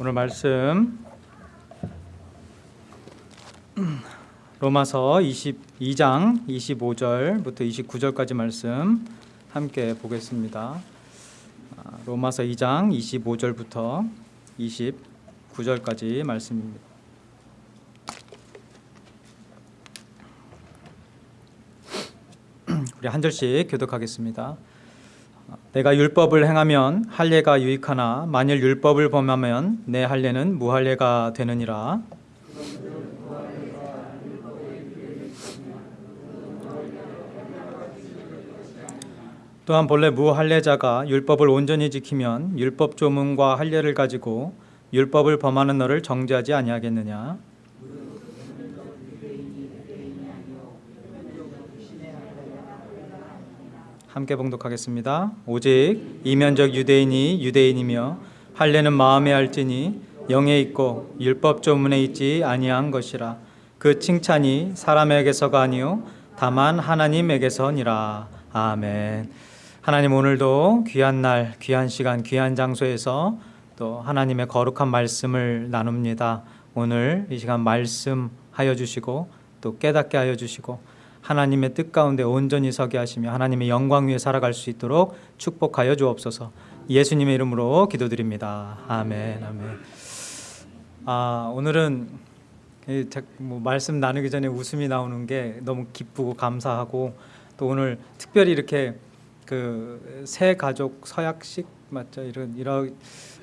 오늘 말씀 로마서 22장 25절부터 29절까지 말씀 함께 보겠습니다. 아, 로마서 2장 25절부터 29절까지 말씀입니다. 우리 한 절씩 교독하겠습니다. 내가 율법을 행하면 할례가 유익하나 만일 율법을 범하면 내 할례는 무할례가 되느니라. 또한 본래 무할례자가 율법을 온전히 지키면 율법 조문과 할례를 가지고 율법을 범하는 너를 정죄하지 아니하겠느냐. 함께 봉독하겠습니다. 오직 이면적 유대인이 유대인이며 할례는 마음에 할지니 영에 있고 율법 조문에 있지 아니한 것이라 그 칭찬이 사람에게서가 아니요 다만 하나님에게서니라 아멘. 하나님 오늘도 귀한 날, 귀한 시간, 귀한 장소에서 또 하나님의 거룩한 말씀을 나눕니다. 오늘 이 시간 말씀하여 주시고 또 깨닫게 하여 주시고 하나님의 뜻 가운데 온전히 서게 하시며 하나님의 영광 위에 살아갈 수 있도록 축복하여 주옵소서. 예수님의 이름으로 기도드립니다. 아멘. 아멘. 아, 오늘은 뭐 말씀 나누기 전에 웃음이 나오는 게 너무 기쁘고 감사하고 또 오늘 특별히 이렇게 그 새 가족 서약식 맞죠? 이런 이런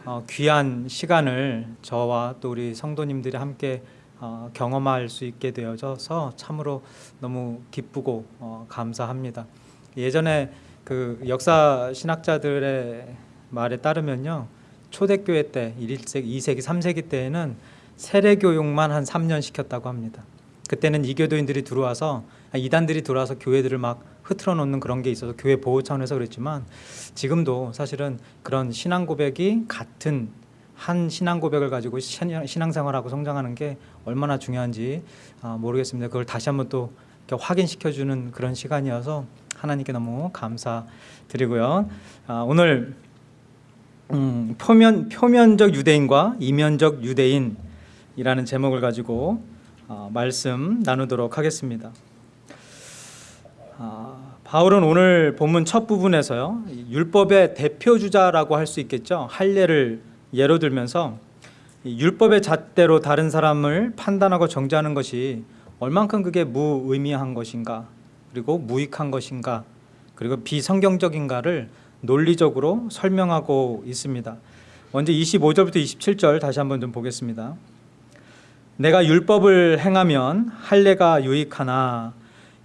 어, 귀한 시간을 저와 또 우리 성도님들이 함께 어, 경험할 수 있게 되어져서 참으로 너무 기쁘고 어, 감사합니다. 예전에 그 역사 신학자들의 말에 따르면요. 초대교회 때 1세기, 2세기, 3세기 때에는 세례 교육만 한 3년 시켰다고 합니다. 그때는 이교도인들이 들어와서 이단들이 들어와서 교회들을 막 흐트러 놓는 그런 게 있어서 교회 보호 차원에서 그랬지만 지금도 사실은 그런 신앙 고백이 같은 한 신앙 고백을 가지고 신앙생활하고 성장하는 게 얼마나 중요한지 아, 모르겠습니다. 그걸 다시 한번 또 확인시켜 주는 그런 시간이어서 하나님께 너무 감사드리고요. 아, 오늘 음, 표면 표면적 유대인과 이면적 유대인이라는 제목을 가지고 어, 말씀 나누도록 하겠습니다. 아, 바울은 오늘 본문 첫 부분에서요 율법의 대표 주자라고 할 수 있겠죠 할례를 예로 들면서 율법의 잣대로 다른 사람을 판단하고 정죄하는 것이 얼만큼 그게 무의미한 것인가 그리고 무익한 것인가 그리고 비성경적인가를 논리적으로 설명하고 있습니다. 먼저 25절부터 27절 다시 한번 좀 보겠습니다. 내가 율법을 행하면 할례가 유익하나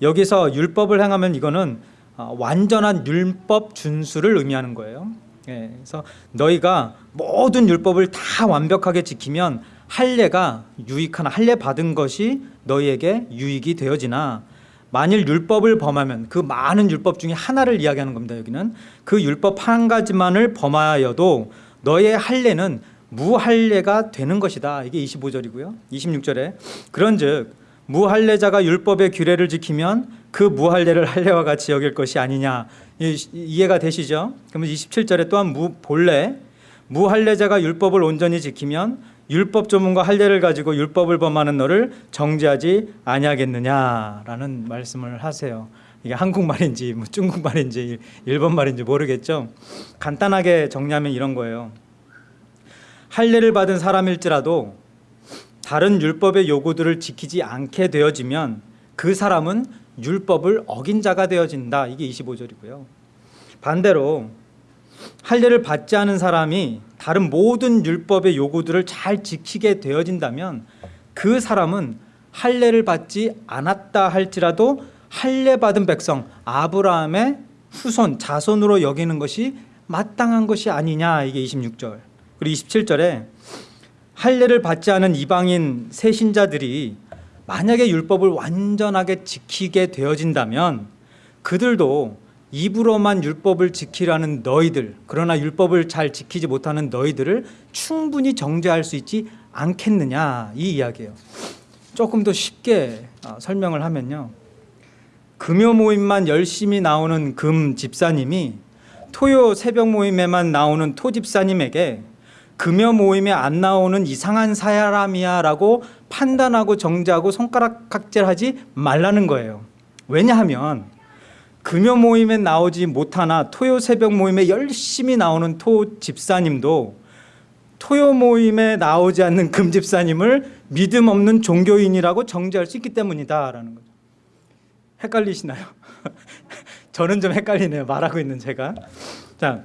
여기서 율법을 행하면 이거는 어, 완전한 율법 준수를 의미하는 거예요. 예, 그래서 너희가 모든 율법을 다 완벽하게 지키면 할례가 유익하나 할례 받은 것이 너희에게 유익이 되어지나 만일 율법을 범하면 그 많은 율법 중에 하나를 이야기하는 겁니다. 여기는 그 율법 한 가지만을 범하여도 너의 할례는 무할례가 되는 것이다. 이게 25절이고요. 26절에 그런즉 무할례자가 율법의 규례를 지키면 그 무할례를 할례와 같이 여길 것이 아니냐 이해가 되시죠? 그러면 27절에 또한 무 본래 무할례자가 율법을 온전히 지키면 율법 조문과 할례를 가지고 율법을 범하는 너를 정죄하지 아니하겠느냐라는 말씀을 하세요. 이게 한국말인지 뭐 중국말인지 일본말인지 모르겠죠. 간단하게 정리하면 이런 거예요. 할례를 받은 사람일지라도 다른 율법의 요구들을 지키지 않게 되어지면 그 사람은 율법을 어긴 자가 되어진다. 이게 25절이고요. 반대로 할례를 받지 않은 사람이 다른 모든 율법의 요구들을 잘 지키게 되어진다면 그 사람은 할례를 받지 않았다 할지라도 할례 받은 백성 아브라함의 후손 자손으로 여기는 것이 마땅한 것이 아니냐 이게 26절. 그리고 27절에 할례를 받지 않은 이방인 세신자들이 만약에 율법을 완전하게 지키게 되어진다면 그들도 입으로만 율법을 지키라는 너희들 그러나 율법을 잘 지키지 못하는 너희들을 충분히 정죄할 수 있지 않겠느냐 이 이야기예요. 조금 더 쉽게 어, 설명을 하면요. 금요 모임만 열심히 나오는 금 집사님이 토요 새벽 모임에만 나오는 토 집사님에게 금요 모임에 안 나오는 이상한 사람이야 라고 판단하고 정죄하고 손가락 각질하지 말라는 거예요. 왜냐하면 금요 모임에 나오지 못하나 토요 새벽 모임에 열심히 나오는 토 집사님도 토요 모임에 나오지 않는 금 집사님을 믿음 없는 종교인이라고 정죄할 수 있기 때문이다 라는 거죠. 헷갈리시나요? 저는 좀 헷갈리네요. 말하고 있는 제가. 자,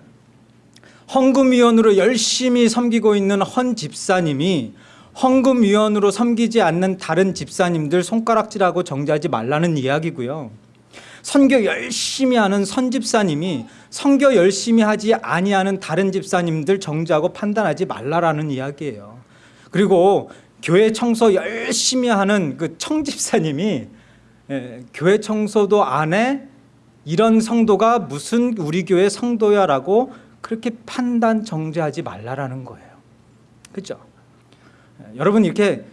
헌금위원으로 열심히 섬기고 있는 헌 집사님이 헌금위원으로 섬기지 않는 다른 집사님들 손가락질하고 정죄하지 말라는 이야기고요. 선교 열심히 하는 선 집사님이 선교 열심히 하지 아니하는 다른 집사님들 정죄하고 판단하지 말라라는 이야기예요. 그리고 교회 청소 열심히 하는 그 청집사님이 예, 교회 청소도 안 해 이런 성도가 무슨 우리 교회 성도야라고 그렇게 판단 정죄하지 말라라는 거예요. 예, 여러분 이렇게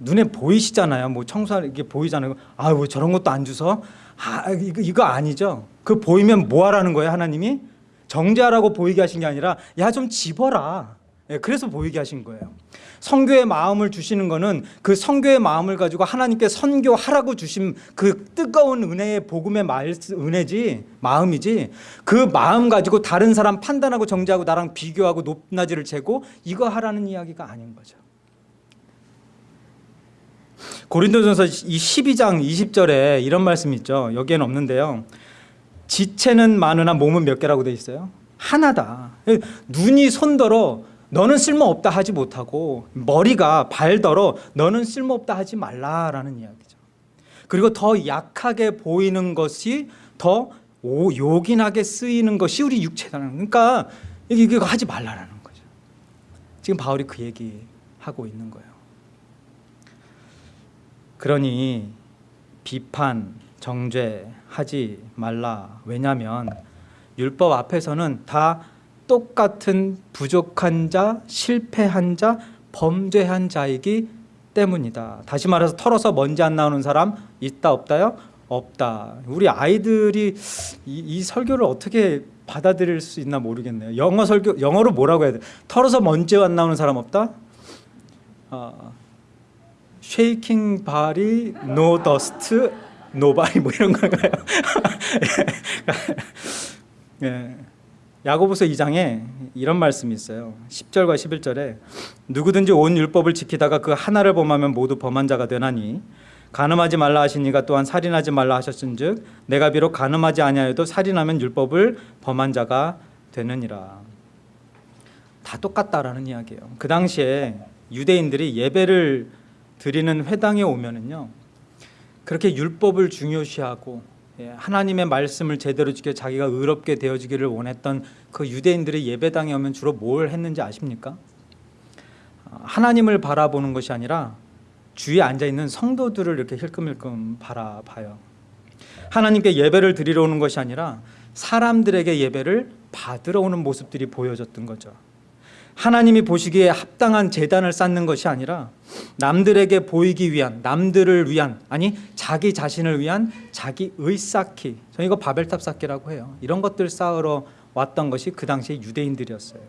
눈에 보이시잖아요. 뭐 청소하는 게 보이잖아요. 아, 왜 저런 것도 안 주서? 아, 이거, 이거 아니죠. 그 보이면 뭐 하라는 거예요, 하나님이? 정죄하라고 보이게 하신 게 아니라 야 좀 집어라. 예, 그래서 보이게 하신 거예요. 성교의 마음을 주시는 거는 그 성교의 마음을 가지고 하나님께 선교하라고 주신 그 뜨거운 은혜의 복음의 말 은혜지 마음이지 그 마음 가지고 다른 사람 판단하고 정죄하고 나랑 비교하고 높낮이를 재고 이거 하라는 이야기가 아닌 거죠. 고린도전서 이 12장 20절에 이런 말씀 있죠. 여기에는 없는데요. 지체는 많으나 몸은 몇 개라고 돼 있어요? 하나다. 눈이 손더러 너는 쓸모없다 하지 못하고 머리가 발더러 너는 쓸모없다 하지 말라라는 이야기죠. 그리고 더 약하게 보이는 것이 더 요긴하게 쓰이는 것이 우리 육체라는 그러니까 이거 하지 말라라는 거죠. 지금 바울이 그 얘기 하고 있는 거예요. 그러니 비판, 정죄하지 말라. 왜냐하면 율법 앞에서는 다 똑같은 부족한 자, 실패한 자, 범죄한 자이기 때문이다. 다시 말해서 털어서 먼지 안 나오는 사람 있다 없다요? 없다. 우리 아이들이 이, 이 설교를 어떻게 받아들일 수 있나 모르겠네요. 영어 설교 영어로 뭐라고 해야 돼? 털어서 먼지 안 나오는 사람 없다? 어, shaking body, no dust, nobody 뭐 이런 건가요? 예. 야고보서 2장에 이런 말씀이 있어요. 10절과 11절에 누구든지 온 율법을 지키다가 그 하나를 범하면 모두 범한 자가 되나니 간음하지 말라 하시니가 또한 살인하지 말라 하셨은즉 내가 비록 간음하지 아니하여도 살인하면 율법을 범한 자가 되느니라. 다 똑같다라는 이야기예요. 그 당시에 유대인들이 예배를 드리는 회당에 오면은요. 그렇게 율법을 중요시하고 예, 하나님의 말씀을 제대로 지켜 자기가 의롭게 되어지기를 원했던 그 유대인들의 예배당에 오면 주로 뭘 했는지 아십니까? 아, 하나님을 바라보는 것이 아니라 주위에 앉아 있는 성도들을 이렇게 힐끔힐끔 바라봐요. 하나님께 예배를 드리러 오는 것이 아니라 사람들에게 예배를 받으러 오는 모습들이 보여졌던 거죠. 하나님이 보시기에 합당한 재단을 쌓는 것이 아니라 남들에게 보이기 위한 남들을 위한 아니 자기 자신을 위한 자기 의 쌓기 저는 이거 바벨탑 쌓기라고 해요. 이런 것들 쌓으러 왔던 것이 그 당시에 유대인들이었어요.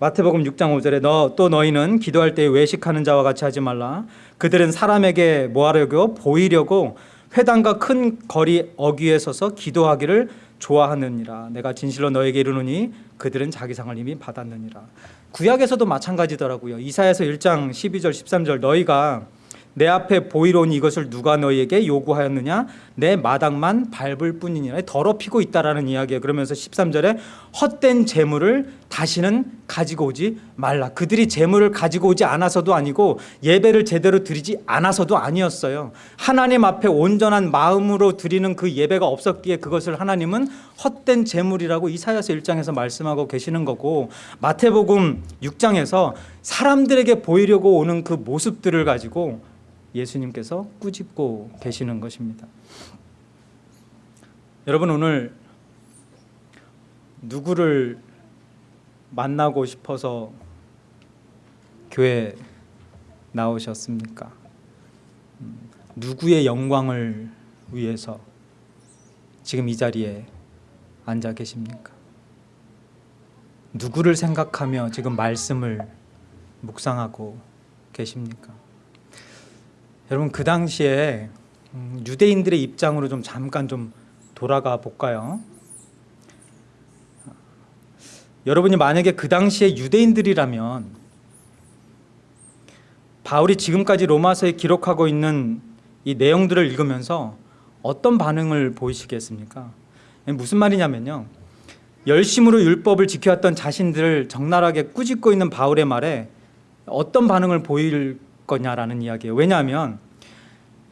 마태복음 6장 5절에 너 또 너희는 기도할 때 외식하는 자와 같이 하지 말라. 그들은 사람에게 뭐하려고? 보이려고 회당과 큰 거리 어귀에 서서 기도하기를 좋아하느니라. 내가 진실로 너에게 이르노니 그들은 자기 상을 이미 받았느니라. 구약에서도 마찬가지더라고요. 이사야서 1장 12절 13절 너희가 내 앞에 보이로니 이것을 누가 너희에게 요구하였느냐? 내 마당만 밟을 뿐이니라. 더럽히고 있다라는 이야기예요. 그러면서 13절에 헛된 재물을 다시는 가지고 오지 말라. 그들이 재물을 가지고 오지 않아서도 아니고 예배를 제대로 드리지 않아서도 아니었어요. 하나님 앞에 온전한 마음으로 드리는 그 예배가 없었기에 그것을 하나님은 헛된 재물이라고 이사야서 1장에서 말씀하고 계시는 거고 마태복음 6장에서 사람들에게 보이려고 오는 그 모습들을 가지고 예수님께서 꾸짖고 계시는 것입니다. 여러분 오늘 누구를 만나고 싶어서 교회 나오셨습니까? 음, 누구의 영광을 위해서 지금 이 자리에 앉아 계십니까? 누구를 생각하며 지금 말씀을 묵상하고 계십니까? 여러분 그 당시에 음, 유대인들의 입장으로 좀 잠깐 좀 돌아가 볼까요? 여러분이 만약에 그 당시에 유대인들이라면 바울이 지금까지 로마서에 기록하고 있는 이 내용들을 읽으면서 어떤 반응을 보이시겠습니까? 무슨 말이냐면요. 열심으로 율법을 지켜왔던 자신들을 적나라하게 꾸짖고 있는 바울의 말에 어떤 반응을 보일 거냐라는 이야기예요. 왜냐하면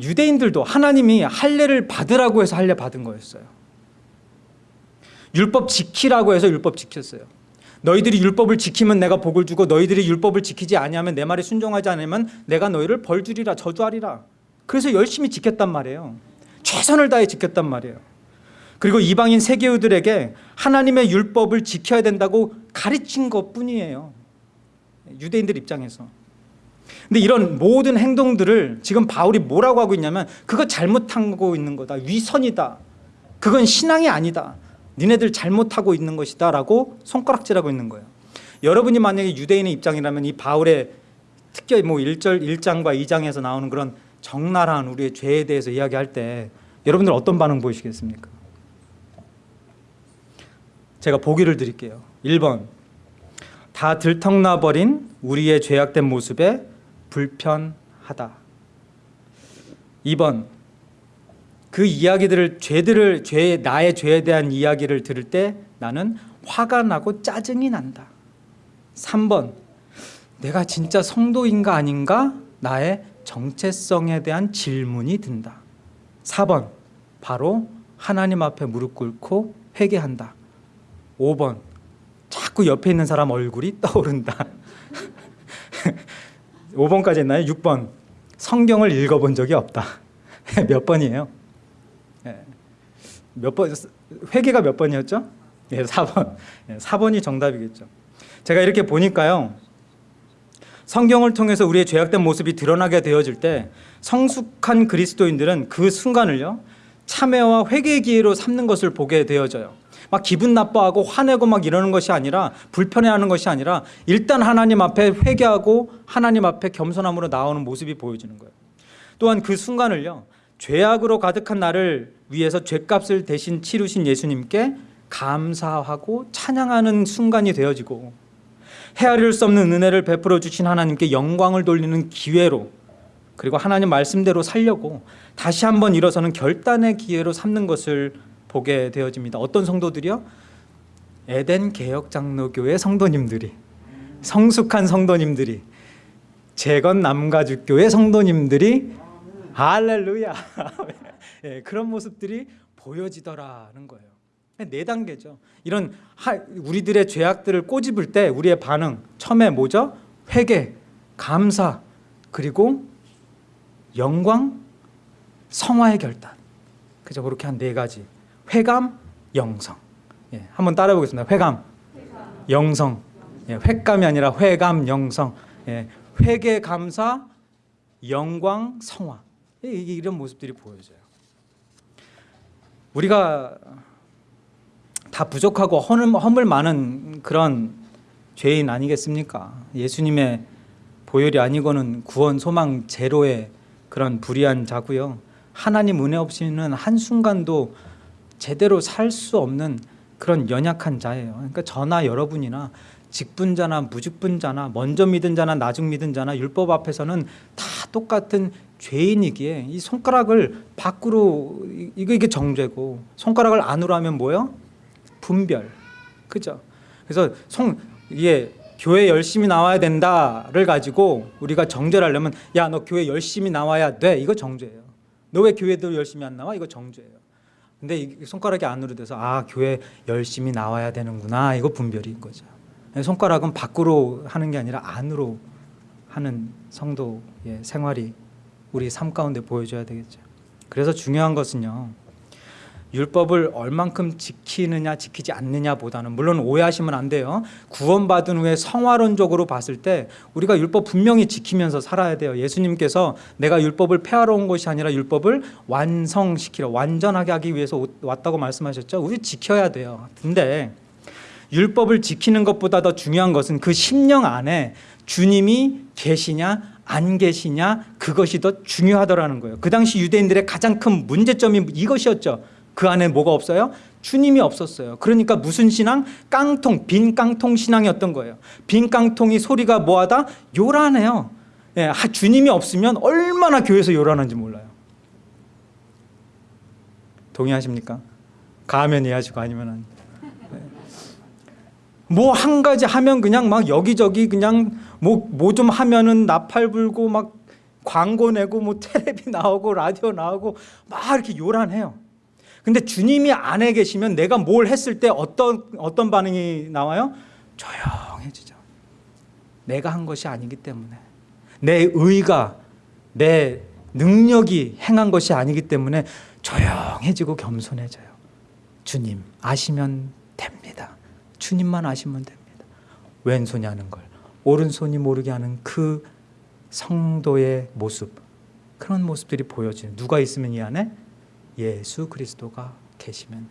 유대인들도 하나님이 할례를 받으라고 해서 할례 받은 거였어요. 율법 지키라고 해서 율법 지켰어요. 너희들이 율법을 지키면 내가 복을 주고 너희들이 율법을 지키지 아니하면 내 말에 순종하지 않으면 내가 너희를 벌 주리라 저주하리라. 그래서 열심히 지켰단 말이에요. 최선을 다해 지켰단 말이에요. 그리고 이방인 세계우들에게 하나님의 율법을 지켜야 된다고 가르친 것뿐이에요. 유대인들 입장에서. 근데 이런 모든 행동들을 지금 바울이 뭐라고 하고 있냐면 그거 잘못하고 있는 거다. 위선이다. 그건 신앙이 아니다. 니네들 잘못하고 있는 것이다 라고 손가락질하고 있는 거예요. 여러분이 만약에 유대인의 입장이라면 이 바울의 특히 뭐 1절 1장과 2장에서 나오는 그런 적나라한 우리의 죄에 대해서 이야기할 때 여러분들 어떤 반응 보이시겠습니까? 제가 보기를 드릴게요. 1번 다 들통나버린 우리의 죄악된 모습에 불편하다. 2번 그 이야기들을 죄들을 죄 나의 죄에 대한 이야기를 들을 때 나는 화가 나고 짜증이 난다. 3번 내가 진짜 성도인가 아닌가 나의 정체성에 대한 질문이 든다. 4번 바로 하나님 앞에 무릎 꿇고 회개한다. 5번 자꾸 옆에 있는 사람 얼굴이 떠오른다. 5번까지 했나요? 6번 성경을 읽어본 적이 없다. 몇 번이에요? 예. 몇 번, 회계가 몇 번이었죠? 예, 4번. 예, 4번이 정답이겠죠. 제가 이렇게 보니까요. 성경을 통해서 우리의 죄악된 모습이 드러나게 되어질 때 성숙한 그리스도인들은 그 순간을요. 참회와 회개의 기회로 삼는 것을 보게 되어져요. 막 기분 나빠하고 화내고 막 이러는 것이 아니라 불편해하는 것이 아니라 일단 하나님 앞에 회개하고 하나님 앞에 겸손함으로 나오는 모습이 보여지는 거예요. 또한 그 순간을요. 죄악으로 가득한 나를 위해서 죄값을 대신 치르신 예수님께 감사하고 찬양하는 순간이 되어지고 헤아릴 수 없는 은혜를 베풀어 주신 하나님께 영광을 돌리는 기회로 그리고 하나님 말씀대로 살려고 다시 한번 일어서는 결단의 기회로 삼는 것을 보게 되어집니다. 어떤 성도들이요? 에덴 개혁 장로교회 성도님들이 성숙한 성도님들이 재건 남가죽교회 성도님들이 할렐루야 예, 그런 모습들이 보여지더라는 거예요. 네 단계죠. 이런 하, 우리들의 죄악들을 꼬집을 때 우리의 반응 처음에 뭐죠? 회개, 감사, 그리고 영광, 성화의 결단. 그죠? 그렇게 한 네 가지. 회감, 영성. 예, 한번 따라해 보겠습니다. 회감, 영성. 예, 횟감이 아니라 회감, 영성. 예, 회개, 감사, 영광, 성화. 예, 이런 모습들이 보여져요. 우리가 다 부족하고 허물, 허물 많은 그런 죄인 아니겠습니까? 예수님의 보혈이 아니고는 구원 소망 제로의 그런 불의한 자고요. 하나님 은혜 없이는 한순간도 제대로 살 수 없는 그런 연약한 자예요. 그러니까 저나 여러분이나 직분자나 무직분자나 먼저 믿은 자나 나중 믿은 자나 율법 앞에서는 다 똑같은 죄인이기에 이 손가락을 밖으로 이거 이게 정죄고 손가락을 안으로 하면 뭐요? 분별. 그죠? 그래서 송 이게 교회 열심히 나와야 된다를 가지고 우리가 정죄를 하려면 야 너 교회 열심히 나와야 돼 이거 정죄예요. 너 왜 교회도 열심히 안 나와 이거 정죄예요. 근데 이 손가락이 안으로 돼서 아 교회 열심히 나와야 되는구나 이거 분별인 거죠. 손가락은 밖으로 하는 게 아니라 안으로 하는 성도의 생활이 우리 삶 가운데 보여줘야 되겠죠. 그래서 중요한 것은요. 율법을 얼만큼 지키느냐 지키지 않느냐보다는 물론 오해하시면 안 돼요. 구원받은 후에 성화론적으로 봤을 때 우리가 율법 분명히 지키면서 살아야 돼요. 예수님께서 내가 율법을 폐하러 온 것이 아니라 율법을 완성시키러 완전하게 하기 위해서 왔다고 말씀하셨죠. 우리 지켜야 돼요. 근데 율법을 지키는 것보다 더 중요한 것은 그 심령 안에 주님이 계시냐 안 계시냐 그것이 더 중요하더라는 거예요. 그 당시 유대인들의 가장 큰 문제점이 이것이었죠. 그 안에 뭐가 없어요? 주님이 없었어요. 그러니까 무슨 신앙? 깡통, 빈 깡통 신앙이었던 거예요. 빈 깡통이 소리가 뭐하다? 요란해요. 예, 하- 주님이 없으면 얼마나 교회에서 요란한지 몰라요. 동의하십니까? 가면 이해하시고 아니면 안. 뭐한 가지 하면 그냥 막 여기저기 그냥 뭐 뭐 좀 하면은 나팔 불고 막 광고 내고 뭐 텔레비 나오고 라디오 나오고 막 이렇게 요란해요. 근데 주님이 안에 계시면 내가 뭘 했을 때 어떤 어떤 반응이 나와요? 조용해지죠. 내가 한 것이 아니기 때문에 내 의가 내 능력이 행한 것이 아니기 때문에 조용해지고 겸손해져요. 주님 아시면 됩니다. 주님만 아시면 됩니다. 왼손이 하는 걸 오른손이 모르게 하는 그 성도의 모습 그런 모습들이 보여지는 누가 있으면 이 안에 예수 그리스도가 계시면요.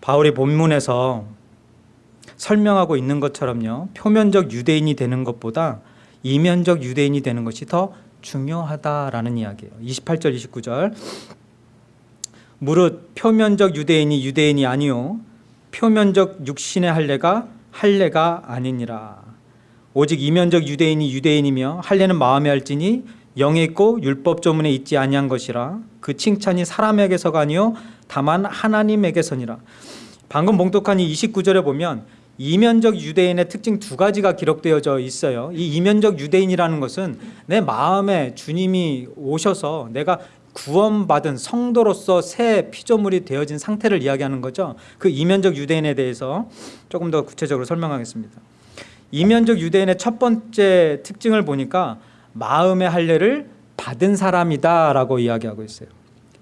바울이 본문에서 설명하고 있는 것처럼요. 표면적 유대인이 되는 것보다 이면적 유대인이 되는 것이 더 중요하다라는 이야기예요. 28절 29절 무릇 표면적 유대인이 유대인이 아니요 표면적 육신의 할례가 할례가 아니니라. 오직 이면적 유대인이 유대인이며 할례는 마음에 할지니 영에 있고 율법 조문에 있지 아니한 것이라 그 칭찬이 사람에게서가 아니요 다만 하나님에게서니라. 방금 봉독한 이 29절에 보면 이면적 유대인의 특징 두 가지가 기록되어져 있어요. 이 이면적 유대인이라는 것은 내 마음에 주님이 오셔서 내가 구원받은 성도로서 새 피조물이 되어진 상태를 이야기하는 거죠. 그 이면적 유대인에 대해서 조금 더 구체적으로 설명하겠습니다. 이면적 유대인의 첫 번째 특징을 보니까 마음의 할례를 받은 사람이다 라고 이야기하고 있어요.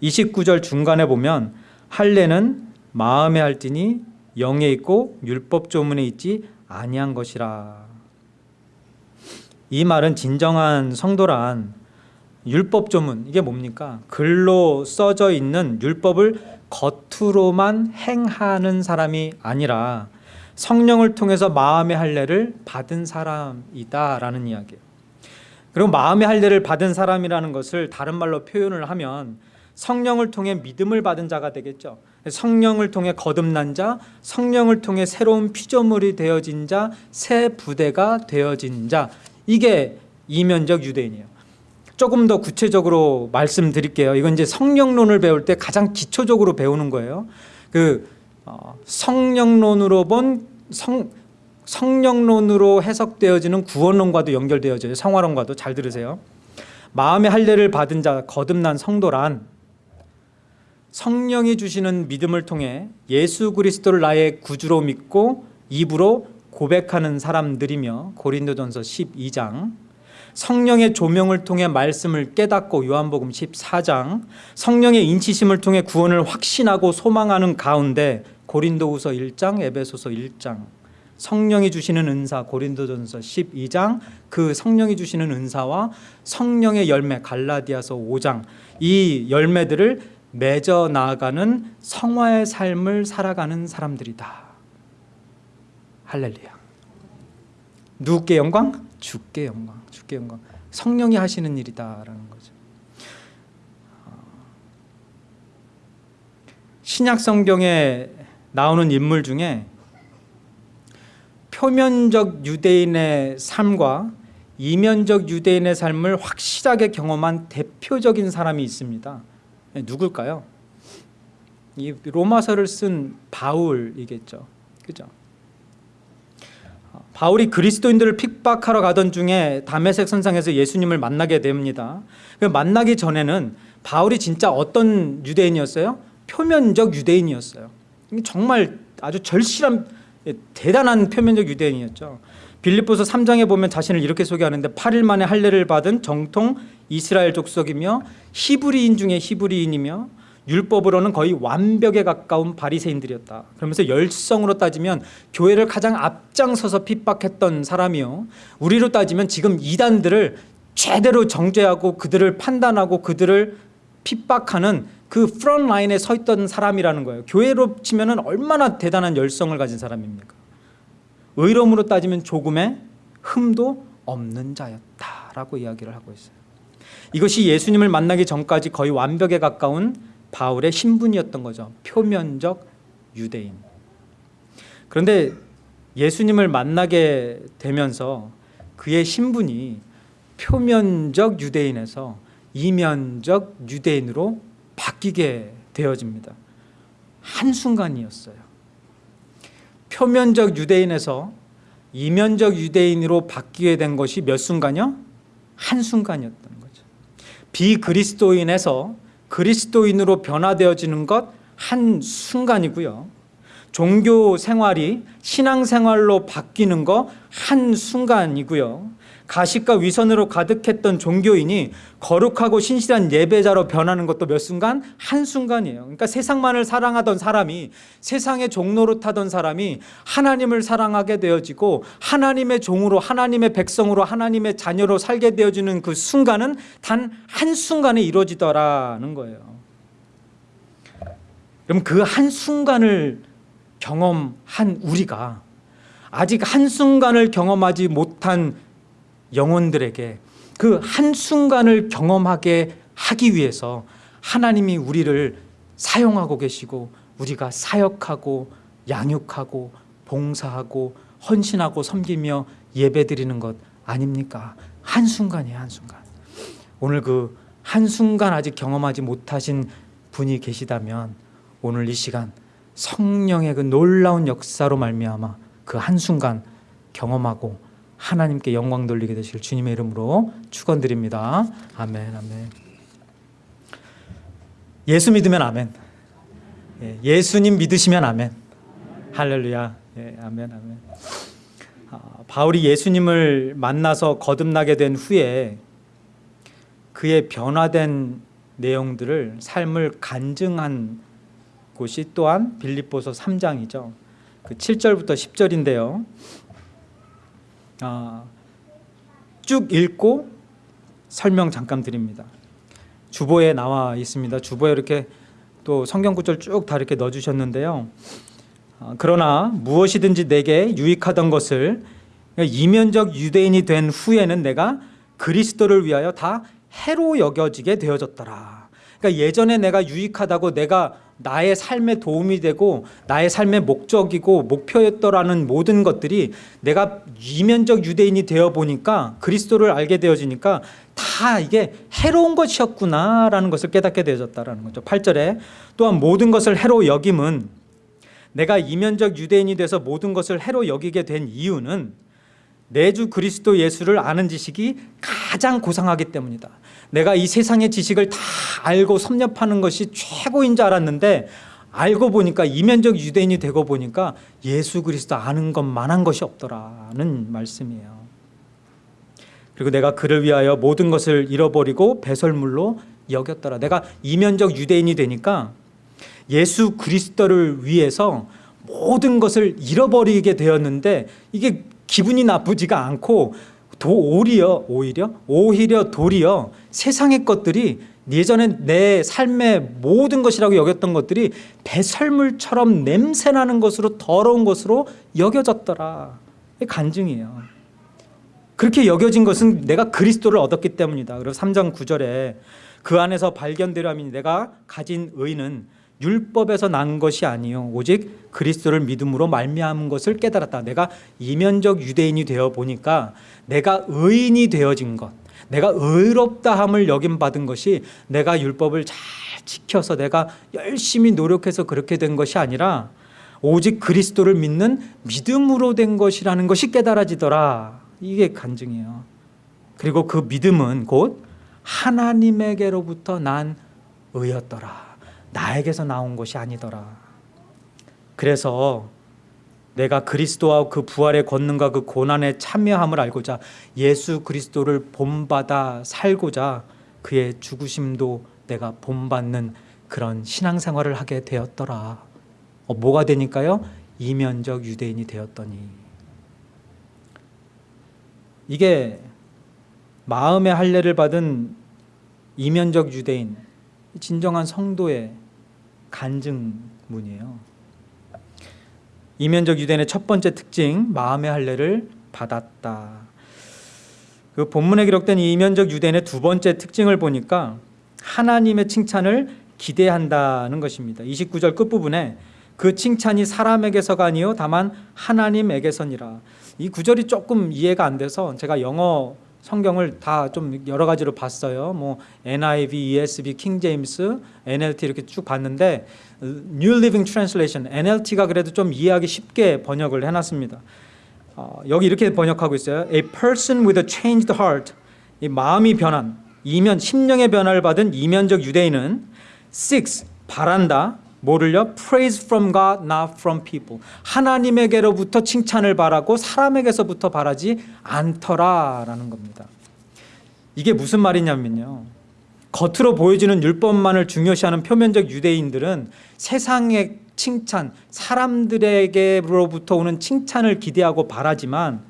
29절 중간에 보면 할례는 마음에 할지니 영에 있고 율법 조문에 있지 아니한 것이라. 이 말은 진정한 성도란 율법 조문 이게 뭡니까? 글로 써져 있는 율법을 겉으로만 행하는 사람이 아니라 성령을 통해서 마음의 할례를 받은 사람이다 라는 이야기예요. 그리고 마음의 할례를 받은 사람이라는 것을 다른 말로 표현을 하면 성령을 통해 믿음을 받은 자가 되겠죠. 성령을 통해 거듭난 자, 성령을 통해 새로운 피조물이 되어진 자, 새 부대가 되어진 자. 이게 이면적 유대인이에요. 조금 더 구체적으로 말씀드릴게요. 이건 이제 성령론을 배울 때 가장 기초적으로 배우는 거예요. 그 어, 성령론으로 본 성, 성령론으로 해석되어지는 구원론과도 연결되어져요. 성화론과도 잘 들으세요. 마음의 할례를 받은 자 거듭난 성도란 성령이 주시는 믿음을 통해 예수 그리스도를 나의 구주로 믿고 입으로 고백하는 사람들이며 고린도전서 12장 성령의 조명을 통해 말씀을 깨닫고 요한복음 14장 성령의 인치심을 통해 구원을 확신하고 소망하는 가운데 고린도후서 1장 에베소서 1장 성령이 주시는 은사 고린도전서 12장 그 성령이 주시는 은사와 성령의 열매 갈라디아서 5장 이 열매들을 맺어 나아가는 성화의 삶을 살아가는 사람들이다. 할렐루야. 누구께 영광? 주께 영광. 주께 영광. 성령이 하시는 일이다라는 거죠. 신약 성경에 나오는 인물 중에 표면적 유대인의 삶과 이면적 유대인의 삶을 확실하게 경험한 대표적인 사람이 있습니다. 네, 누굴까요? 이 로마서를 쓴 바울이겠죠. 그죠? 바울이 그리스도인들을 핍박하러 가던 중에 다메섹 선상에서 예수님을 만나게 됩니다. 그 만나기 전에는 바울이 진짜 어떤 유대인이었어요? 표면적 유대인이었어요. 정말 아주 절실한 예, 대단한 표면적 유대인이었죠. 빌립보서 3장에 보면 자신을 이렇게 소개하는데 8일 만에 할례를 받은 정통 이스라엘 족속이며 히브리인 중에 히브리인이며 율법으로는 거의 완벽에 가까운 바리새인들이었다. 그러면서 열성으로 따지면 교회를 가장 앞장서서 핍박했던 사람이요. 우리로 따지면 지금 이단들을 제대로 정죄하고 그들을 판단하고 그들을 핍박하는 그 프런트 라인에 서 있던 사람이라는 거예요. 교회로 치면은 얼마나 대단한 열성을 가진 사람입니까? 의로움으로 따지면 조금의 흠도 없는 자였다라고 이야기를 하고 있어요. 이것이 예수님을 만나기 전까지 거의 완벽에 가까운 바울의 신분이었던 거죠. 표면적 유대인. 그런데 예수님을 만나게 되면서 그의 신분이 표면적 유대인에서 이면적 유대인으로 바뀌게 되어집니다. 한순간이었어요. 표면적 유대인에서 이면적 유대인으로 바뀌게 된 것이 몇 순간이요? 한순간이었던 거죠. 비그리스도인에서 그리스도인으로 변화되어지는 것 한 순간이고요. 종교 생활이 신앙 생활로 바뀌는 거 한 순간이고요. 가식과 위선으로 가득했던 종교인이 거룩하고 신실한 예배자로 변하는 것도 몇 순간 한순간이에요. 그러니까 세상만을 사랑하던 사람이 세상의 종로로 타던 사람이 하나님을 사랑하게 되어지고 하나님의 종으로 하나님의 백성으로 하나님의 자녀로 살게 되어지는 그 순간은 단 한순간에 이루어지더라는 거예요. 그럼 그 한순간을 경험한 우리가 아직 한순간을 경험하지 못한 영혼들에게 그 한순간을 경험하게 하기 위해서 하나님이 우리를 사용하고 계시고 우리가 사역하고 양육하고 봉사하고 헌신하고 섬기며 예배드리는 것 아닙니까? 한순간이에요 한순간 오늘 그 한순간 아직 경험하지 못하신 분이 계시다면 오늘 이 시간 성령의 그 놀라운 역사로 말미암아 그 한순간 경험하고 하나님께 영광 돌리게 되실 주님의 이름으로 축원드립니다. 아멘, 아멘. 예수 믿으면 아멘. 예, 예수님 믿으시면 아멘. 할렐루야. 예, 아멘, 아멘. 아, 바울이 예수님을 만나서 거듭나게 된 후에 그의 변화된 내용들을 삶을 간증한 곳이 또한 빌립보서 3장이죠. 그 7절부터 10절인데요. 아, 쭉 읽고 설명 잠깐 드립니다. 주보에 나와 있습니다. 주보에 이렇게 또 성경 구절 쭉 다 이렇게 넣어 주셨는데요. 아, 그러나 무엇이든지 내게 유익하던 것을 이면적 유대인이 된 후에는 내가 그리스도를 위하여 다 해로 여겨지게 되어졌더라. 그러니까 예전에 내가 유익하다고 내가 나의 삶에 도움이 되고 나의 삶의 목적이고 목표였더라는 모든 것들이 내가 이면적 유대인이 되어 보니까 그리스도를 알게 되어지니까 다 이게 해로운 것이었구나라는 것을 깨닫게 되어졌다라는 거죠. 8절에 또한 모든 것을 해로 여김은 내가 이면적 유대인이 돼서 모든 것을 해로 여기게 된 이유는 내 주 그리스도 예수를 아는 지식이 가장 고상하기 때문이다. 내가 이 세상의 지식을 다 알고 섭렵하는 것이 최고인 줄 알았는데 알고 보니까 이면적 유대인이 되고 보니까 예수 그리스도 아는 것만한 것이 없더라는 말씀이에요. 그리고 내가 그를 위하여 모든 것을 잃어버리고 배설물로 여겼더라. 내가 이면적 유대인이 되니까 예수 그리스도를 위해서 모든 것을 잃어버리게 되었는데 이게 기분이 나쁘지가 않고 도 오히려 오히려 오히려 도리어 세상의 것들이 예전에 내 삶의 모든 것이라고 여겼던 것들이 배설물처럼 냄새나는 것으로 더러운 것으로 여겨졌더라. 간증이에요. 그렇게 여겨진 것은 내가 그리스도를 얻었기 때문이다. 그리고 3장 9절에 그 안에서 발견되려 하니 내가 가진 의는 율법에서 난 것이 아니요 오직 그리스도를 믿음으로 말미암은 것을 깨달았다. 내가 이면적 유대인이 되어 보니까 내가 의인이 되어진 것, 내가 의롭다함을 여김 받은 것이 내가 율법을 잘 지켜서 내가 열심히 노력해서 그렇게 된 것이 아니라 오직 그리스도를 믿는 믿음으로 된 것이라는 것이 깨달아지더라. 이게 간증이에요. 그리고 그 믿음은 곧 하나님에게로부터 난 의였더라. 나에게서 나온 것이 아니더라. 그래서 내가 그리스도와 그 부활의 권능과 그 고난에 참여함을 알고자 예수 그리스도를 본받아 살고자 그의 죽으심도 내가 본받는 그런 신앙생활을 하게 되었더라. 어, 뭐가 되니까요? 이면적 유대인이 되었더니 이게 마음의 할례를 받은 이면적 유대인 진정한 성도의 간증문이에요. 이면적 유대인의 첫 번째 특징 마음의 할례를 받았다. 그 본문에 기록된 이 이면적 유대인의 두 번째 특징을 보니까 하나님의 칭찬을 기대한다는 것입니다. 29절 끝부분에 그 칭찬이 사람에게서가 아니요 다만 하나님에게서니라. 이 구절이 조금 이해가 안 돼서 제가 영어 성경을 다 좀 여러 가지로 봤어요. 뭐 NIV, ESV, 킹 제임스, NLT 이렇게 쭉 봤는데 New Living Translation NLT가 그래도 좀 이해하기 쉽게 번역을 해놨습니다. 어, 여기 이렇게 번역하고 있어요. A person with a changed heart, 이 마음이 변한 이면 심령의 변화를 받은 이면적 유대인은 six 바란다. 뭐를요? Praise from God, not from people. 하나님에게로부터 칭찬을 바라고 사람에게서부터 바라지 않더라라는 겁니다. 이게 무슨 말이냐면요. 겉으로 보여지는 율법만을 중요시하는 표면적 유대인들은 세상의 칭찬, 사람들에게로부터 오는 칭찬을 기대하고 바라지만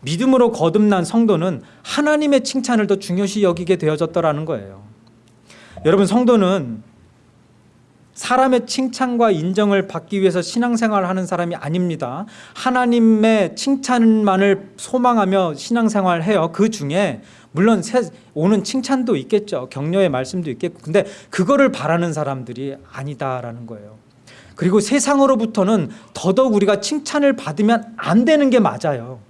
믿음으로 거듭난 성도는 하나님의 칭찬을 더 중요시 여기게 되어졌더라는 거예요. 여러분 성도는 사람의 칭찬과 인정을 받기 위해서 신앙생활을 하는 사람이 아닙니다. 하나님의 칭찬만을 소망하며 신앙생활을 해요. 그 중에 물론 오는 칭찬도 있겠죠. 격려의 말씀도 있겠고. 근데 그거를 바라는 사람들이 아니다라는 거예요. 그리고 세상으로부터는 더더욱 우리가 칭찬을 받으면 안 되는 게 맞아요.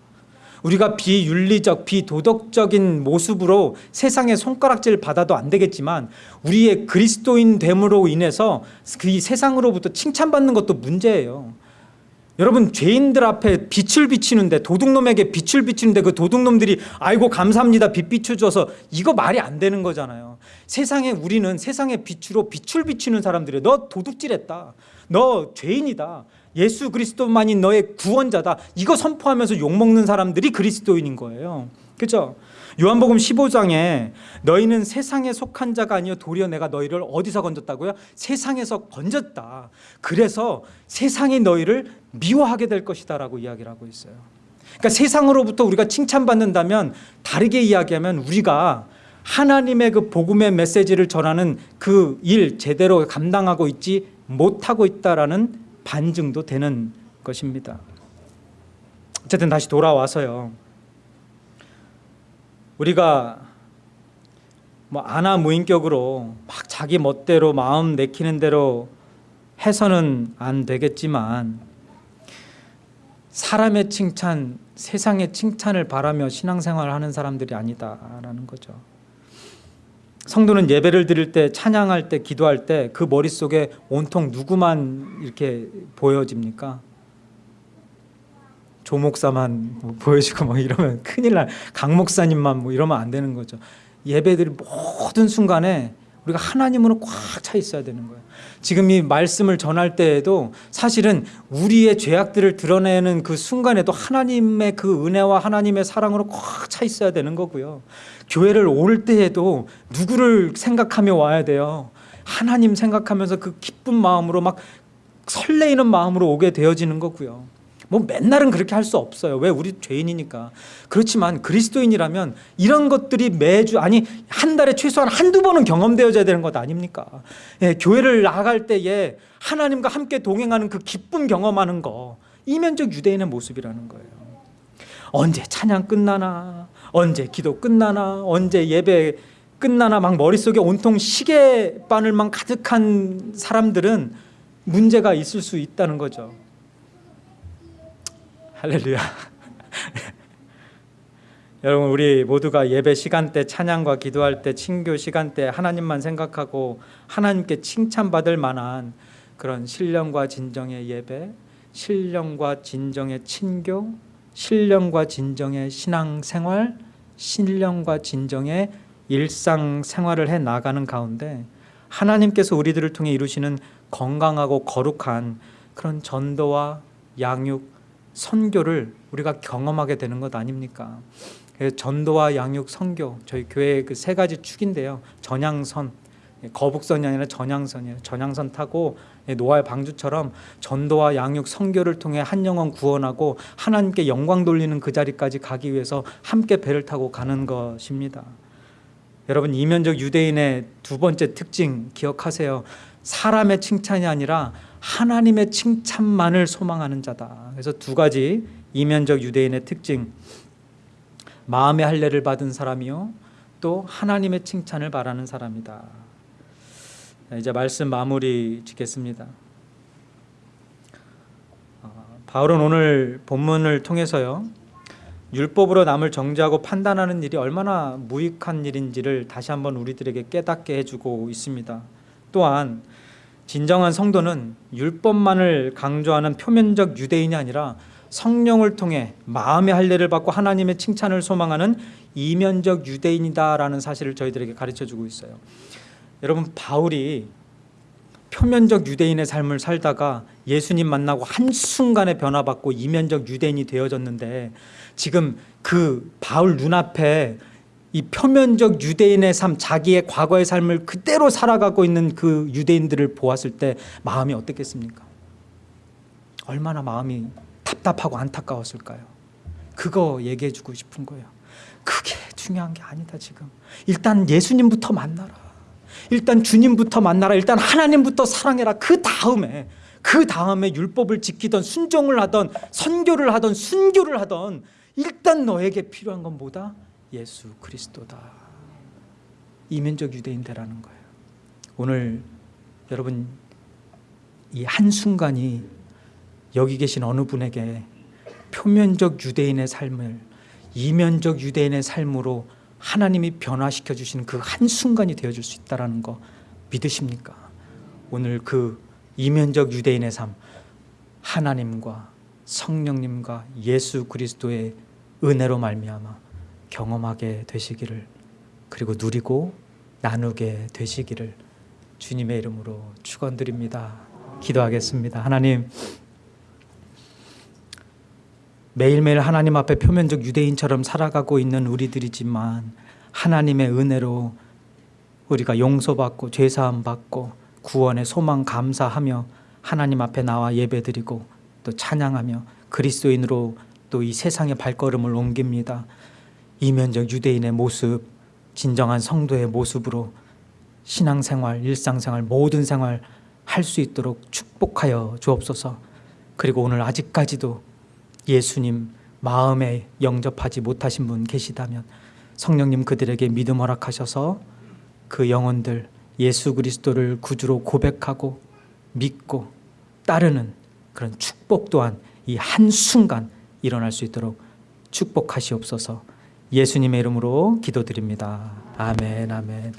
우리가 비윤리적, 비도덕적인 모습으로 세상에 손가락질 받아도 안 되겠지만 우리의 그리스도인 됨으로 인해서 그 세상으로부터 칭찬받는 것도 문제예요. 여러분 죄인들 앞에 빛을 비치는데 도둑놈에게 빛을 비치는데 그 도둑놈들이 아이고 감사합니다 빛 비춰줘서 이거 말이 안 되는 거잖아요. 세상에 우리는 세상의 빛으로 빛을 비치는 사람들이 너 도둑질했다. 너 죄인이다 예수 그리스도만이 너의 구원자다. 이거 선포하면서 욕먹는 사람들이 그리스도인인 거예요. 그렇죠? 요한복음 15장에 너희는 세상에 속한 자가 아니요 도리어 내가 너희를 어디서 건졌다고요? 세상에서 건졌다. 그래서 세상이 너희를 미워하게 될 것이다 라고 이야기를 하고 있어요. 그러니까 세상으로부터 우리가 칭찬받는다면 다르게 이야기하면 우리가 하나님의 그 복음의 메시지를 전하는 그 일 제대로 감당하고 있지 못하고 있다라는 반증도 되는 것입니다. 어쨌든 다시 돌아와서요. 우리가 뭐 아나 무인격으로 막 자기 멋대로 마음 내키는 대로 해서는 안 되겠지만 사람의 칭찬, 세상의 칭찬을 바라며 신앙생활을 하는 사람들이 아니다라는 거죠. 성도는 예배를 드릴 때 찬양할 때 기도할 때 그 머릿속에 온통 누구만 이렇게 보여집니까? 조 목사만 뭐 보여지고 뭐 이러면 큰일 날. 강 목사님만 뭐 이러면 안 되는 거죠. 예배드릴 모든 순간에 우리가 하나님으로 꽉 차 있어야 되는 거예요. 지금 이 말씀을 전할 때에도 사실은 우리의 죄악들을 드러내는 그 순간에도 하나님의 그 은혜와 하나님의 사랑으로 꽉 차 있어야 되는 거고요. 교회를 올 때에도 누구를 생각하며 와야 돼요. 하나님 생각하면서 그 기쁜 마음으로 막 설레이는 마음으로 오게 되어지는 거고요. 뭐 맨날은 그렇게 할 수 없어요. 왜 우리 죄인이니까. 그렇지만 그리스도인이라면 이런 것들이 매주 아니 한 달에 최소한 한두 번은 경험되어져야 되는 것 아닙니까? 예, 교회를 나갈 때에 하나님과 함께 동행하는 그 기쁨 경험하는 거 이면적 유대인의 모습이라는 거예요. 언제 찬양 끝나나 언제 기도 끝나나 언제 예배 끝나나 막 머릿속에 온통 시계바늘만 가득한 사람들은 문제가 있을 수 있다는 거죠. 할렐루야. 여러분 우리 모두가 예배 시간대 찬양과 기도할 때 친교 시간대 하나님만 생각하고 하나님께 칭찬받을 만한 그런 신령과 진정의 예배, 신령과 진정의 친교, 신령과 진정의 신앙생활, 신령과 진정의 일상생활을 해 나가는 가운데 하나님께서 우리들을 통해 이루시는 건강하고 거룩한 그런 전도와 양육, 선교를 우리가 경험하게 되는 것 아닙니까? 전도와 양육, 선교 저희 교회 그세 가지 축인데요. 전향선, 거북선이 아니라 전향선이에요. 전향선 타고 노아의 방주처럼 전도와 양육, 선교를 통해 한 영혼 구원하고 하나님께 영광 돌리는 그 자리까지 가기 위해서 함께 배를 타고 가는 것입니다. 여러분 이면적 유대인의 두 번째 특징 기억하세요. 사람의 칭찬이 아니라 하나님의 칭찬만을 소망하는 자다. 그래서 두 가지 이면적 유대인의 특징. 마음의 할례를 받은 사람이요. 또 하나님의 칭찬을 바라는 사람이다. 이제 말씀 마무리 짓겠습니다. 어, 바울은 오늘 본문을 통해서요. 율법으로 남을 정죄하고 판단하는 일이 얼마나 무익한 일인지를 다시 한번 우리들에게 깨닫게 해주고 있습니다. 또한 진정한 성도는 율법만을 강조하는 표면적 유대인이 아니라 성령을 통해 마음의 할례를 받고 하나님의 칭찬을 소망하는 이면적 유대인이다라는 사실을 저희들에게 가르쳐 주고 있어요. 여러분 바울이 표면적 유대인의 삶을 살다가 예수님 만나고 한순간에 변화받고 이면적 유대인이 되어졌는데 지금 그 바울 눈앞에 이 표면적 유대인의 삶, 자기의 과거의 삶을 그대로 살아가고 있는 그 유대인들을 보았을 때 마음이 어떻겠습니까? 얼마나 마음이 답답하고 안타까웠을까요? 그거 얘기해 주고 싶은 거예요. 그게 중요한 게 아니다 지금. 일단 예수님부터 만나라. 일단 주님부터 만나라. 일단 하나님부터 사랑해라. 그 다음에 그 다음에 율법을 지키던 순종을 하던 선교를 하던 순교를 하던 일단 너에게 필요한 건 뭐다? 예수 그리스도다. 이면적 유대인대라는 거예요. 오늘 여러분 이 한순간이 여기 계신 어느 분에게 표면적 유대인의 삶을 이면적 유대인의 삶으로 하나님이 변화시켜 주시는 그 한순간이 되어 줄 수 있다라는 거 믿으십니까? 오늘 그 이면적 유대인의 삶 하나님과 성령님과 예수 그리스도의 은혜로 말미암아 경험하게 되시기를 그리고 누리고 나누게 되시기를 주님의 이름으로 축원드립니다. 기도하겠습니다. 하나님 매일매일 하나님 앞에 표면적 유대인처럼 살아가고 있는 우리들이지만 하나님의 은혜로 우리가 용서받고 죄사함 받고 구원의 소망 감사하며 하나님 앞에 나와 예배드리고 또 찬양하며 그리스도인으로 또 이 세상의 발걸음을 옮깁니다. 이면적 유대인의 모습, 진정한 성도의 모습으로 신앙생활, 일상생활, 모든 생활 할 수 있도록 축복하여 주옵소서. 그리고 오늘 아직까지도 예수님 마음에 영접하지 못하신 분 계시다면 성령님 그들에게 믿음 허락하셔서 그 영혼들 예수 그리스도를 구주로 고백하고 믿고 따르는 그런 축복 또한 이 한순간 일어날 수 있도록 축복하시옵소서 예수님의 이름으로 기도드립니다. 아멘, 아멘.